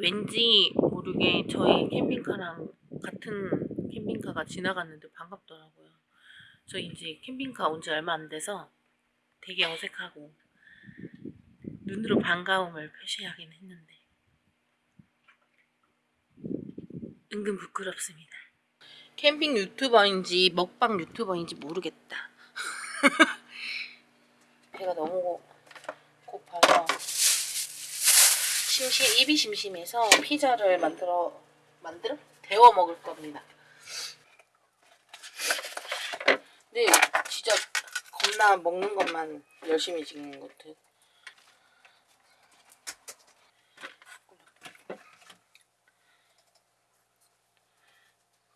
왠지 모르게 저희 캠핑카랑 같은 캠핑카가 지나갔는데 반갑더라고요. 저 이제 캠핑카 온 지 얼마 안 돼서 되게 어색하고 눈으로 반가움을 표시하긴 했는데 은근 부끄럽습니다. 캠핑 유튜버인지 먹방 유튜버인지 모르겠다. 배가 너무 고파서 심심 입이 심심해서 피자를 만들어 만들어 데워 먹을 겁니다. 근데 진짜 겁나 먹는 것만 열심히 찍는 것 같아.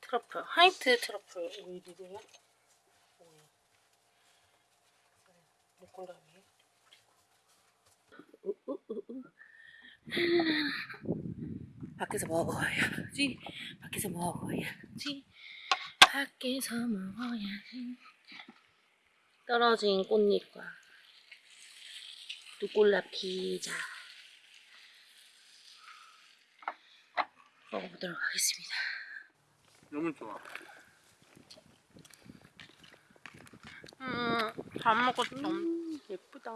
트러플 화이트 트러플 오일이고요. 목골라미. 밖에서 먹어야지. 밖에서 먹어야지. 밖에서 먹어야지. 떨어진 꽃잎과 루꼴라 피자 먹어보도록 하겠습니다. 너무 좋아. 음, 잘 먹었어. 음, 예쁘다.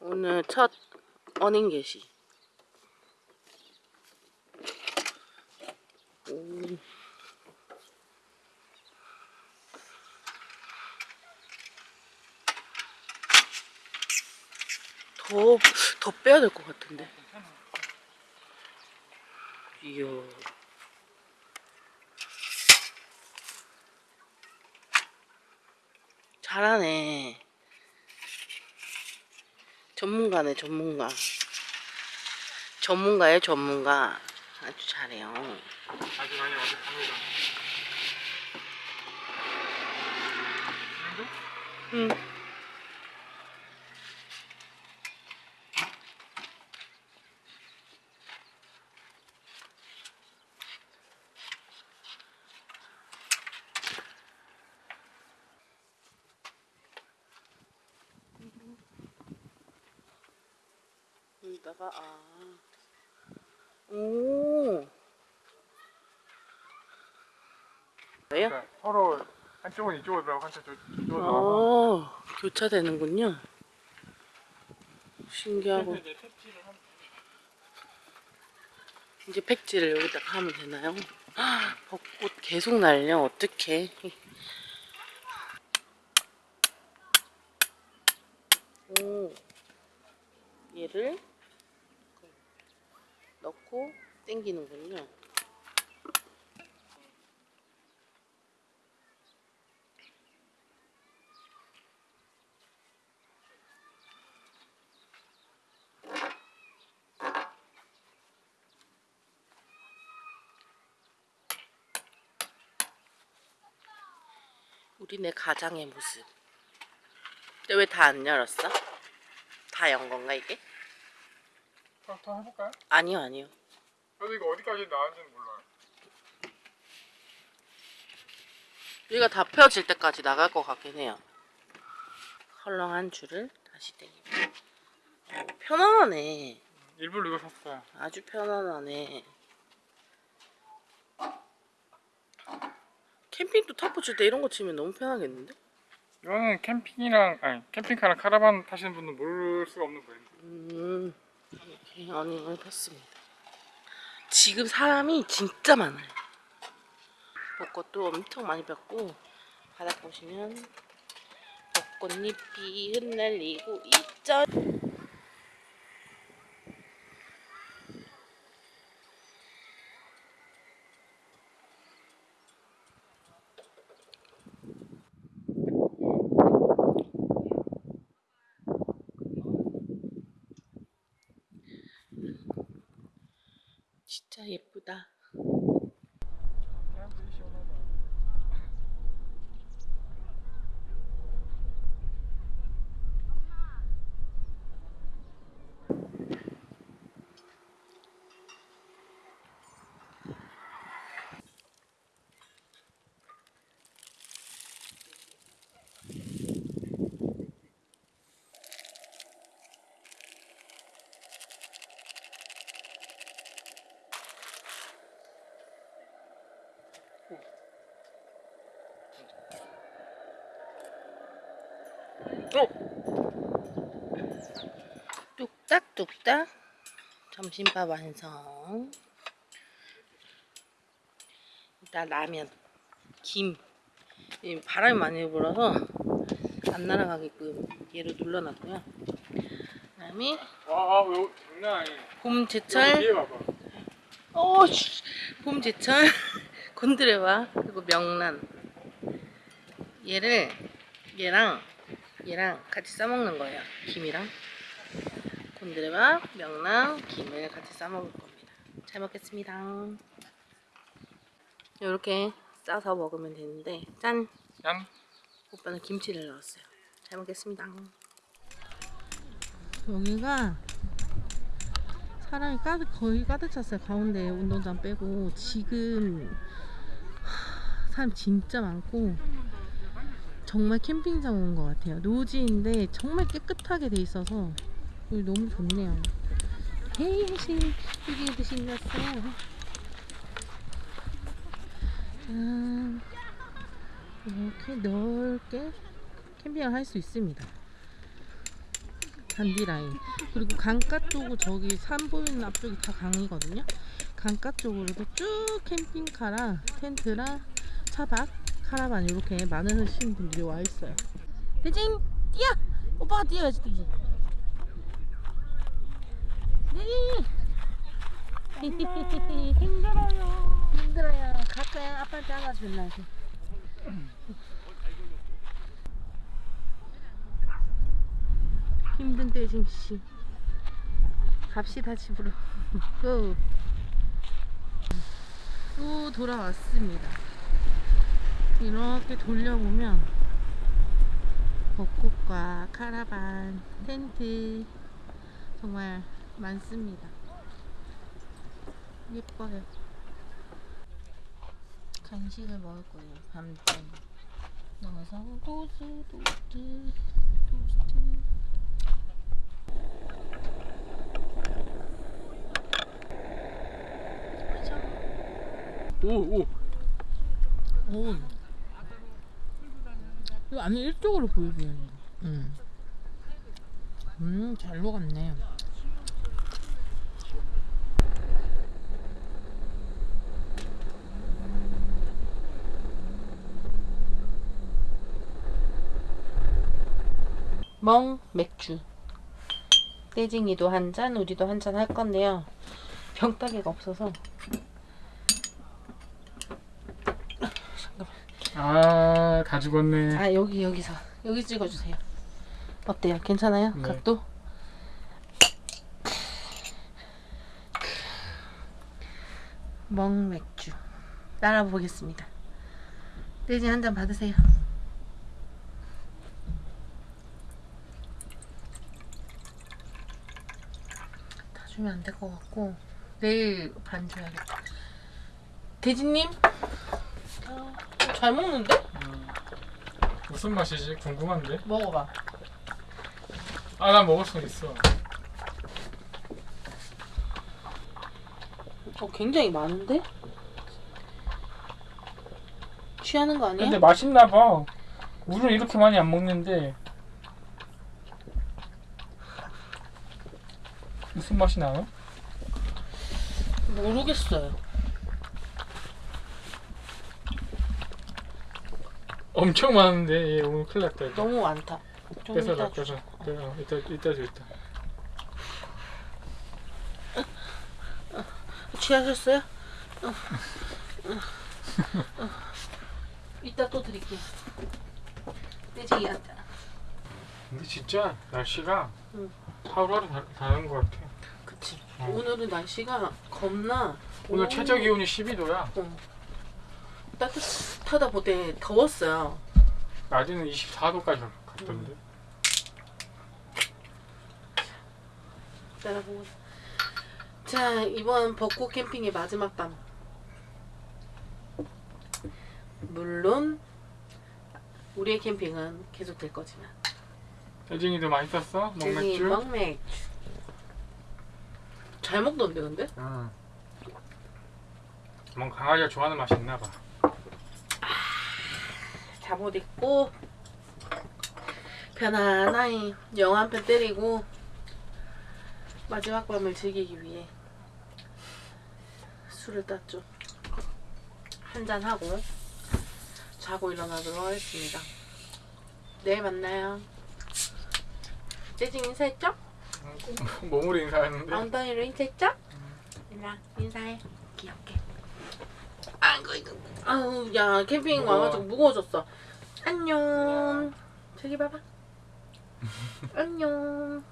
오늘 첫 어닝 게시. 오. 더, 더 빼야 될 것 같은데. 이야. 잘하네. 전문가네, 전문가. 전문가예요, 전문가. 아주 잘해요. 아주 많이 어색합니다. 응. 여기다가 아. 오. 왜요? 그러니까 서로 한쪽은 이쪽으로 들어가고 한쪽 저쪽으로 들어가고. 어, 교차되는군요. 신기하고. 이제 팩지를 여기다가 하면 되나요? 아, 벚꽃 계속 날려. 어떡해. 오. 얘를 넣고 당기는군요. 우리네 가장의 모습. 근데 왜 다 안 열었어? 다 연 건가 이게? 더, 더 해볼까요? 아니요 아니요. 저도 이거 어디까지 나왔는지는 몰라요. 여기가 다 펴질 때까지 나갈 것 같긴 해요. 헐렁한 줄을 다시 당기고. 어, 편안하네. 일부러 이거 샀어요. 아주 편안하네. 캠핑도 타포 칠때 이런 거 치면 너무 편하겠는데? 이거는 캠핑이랑 아니 캠핑카랑 카라반 타시는 분은 모를 수가 없는 브랜드. 음, 이렇게 어닝을 폈습니다. 지금 사람이 진짜 많아요. 벚꽃도 엄청 많이 폈고 바닥 보시면 벚꽃잎이 흩날리고 있죠. 진짜 예쁘다. 뚝딱뚝딱. 점심밥 완성. 일단 라면 김. 이 바람이 많이 불어서 안 날아가게끔 얘를 눌러놨고요. 그 다음에 와 이거 장난 아니야 봄 제철. 뒤에 봐봐. 어, 씨. 봄 제철. 곤드레와 그리고 명란. 얘를 얘랑 얘랑 같이 싸먹는 거예요. 김이랑 곤드레와 명란 김을 같이 싸먹을 겁니다. 잘 먹겠습니다. 이렇게 싸서 먹으면 되는데 짠! 짠! 오빠는 김치를 넣었어요. 잘 먹겠습니다. 여기가 사람이 가득 거의 가득 찼어요. 가운데 운동장 빼고. 지금 하, 사람 진짜 많고 정말 캠핑장 온 것 같아요. 노지인데 정말 깨끗하게 돼 있어서 여기 너무 좋네요. 헤이 신 여기도 신났어요. 짠 이렇게 넓게 캠핑을 할 수 있습니다. 잔디 라인. 그리고 강가 쪽으로 저기 산 보이는 앞쪽이 다 강이거든요. 강가 쪽으로도 쭉 캠핑카랑 텐트랑 차박 카라반 이렇게 많으신 분들이 와 있어요. 대진 뛰어! 오빠가 뛰어야지 대진 힘들어요 힘들어요 가까이 아빠한테 맨날 힘든 대진 씨. 갑시다 집으로. 고. 또 돌아왔습니다 이렇게 돌려보면 벚꽃과 카라반 텐트 정말 많습니다. 예뻐요. 간식을 먹을 거예요 밤잠 넣어서 토스 토스트 토스트 오오. 오. 이거 안에 일쪽으로 보여줘야 돼. 음. 음, 잘 녹았네. 멍 맥주. 떼징이도 한 잔, 우리도 한 잔 할 건데요. 병따개가 없어서 아 다 죽었네 아 여기 여기서 여기 찍어주세요. 어때요? 괜찮아요? 네. 각도? 멍맥주 따라 보겠습니다. 돼지 한 잔 받으세요. 다 주면 안 될 것 같고 내일 반 줘야겠다. 돼지님? 아, 잘 먹는데? 음. 무슨 맛이지 궁금한데 먹어봐. 아 나 먹을 수 있어 어, 굉장히 많은데? 취하는 거 아니야? 근데 맛있나 봐 물을 이렇게 많이 안 먹는데 무슨 맛이 나요? 모르겠어요. 엄청 많은데 얘 오늘 큰일 났다 이거 너무 많다. 좀 뺏어라 이따 뺏어 뺏어 이따 이따 줘 이따 취하셨어요? 어. 어. 어. 이따 또 드릴게요. 떼지기한테. 근데 진짜 날씨가 응. 하루하루 다, 다른 것 같아 그치. 어. 오늘은 날씨가 겁나. 오늘 오. 최저 기온이 12도야 어. 따뜻하다 보대 더웠어요. 낮에는 24도까지 갔던데 따라보고. 자 이번 벚꽃 캠핑의 마지막 밤. 물론 우리의 캠핑은 계속될 거지만. 혜진이도 맛있었어? 먹맥주? 먹맥주. 잘 먹던데 근데? 응 뭔 강아지가 좋아하는 맛이 있나 봐 잠옷 입고 편안하게 영화 한 편 때리고 마지막 밤을 즐기기 위해 술을 땄죠. 한잔 하고 자고 일어나도록 하겠습니다. 내일 만나요. 재진 인사했죠? 몸으로 인사했는데 엉덩이로 인사했죠? 일라 인사해. 귀엽게. 아이고 이거. 아우 야 캠핑 무거워. 와가지고 무거워졌어. 안녕. 저기 봐봐. 안녕.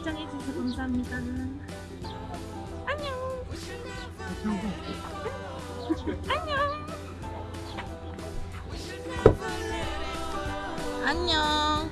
시청해주셔서 감사합니다. 안녕. 안녕. 안녕.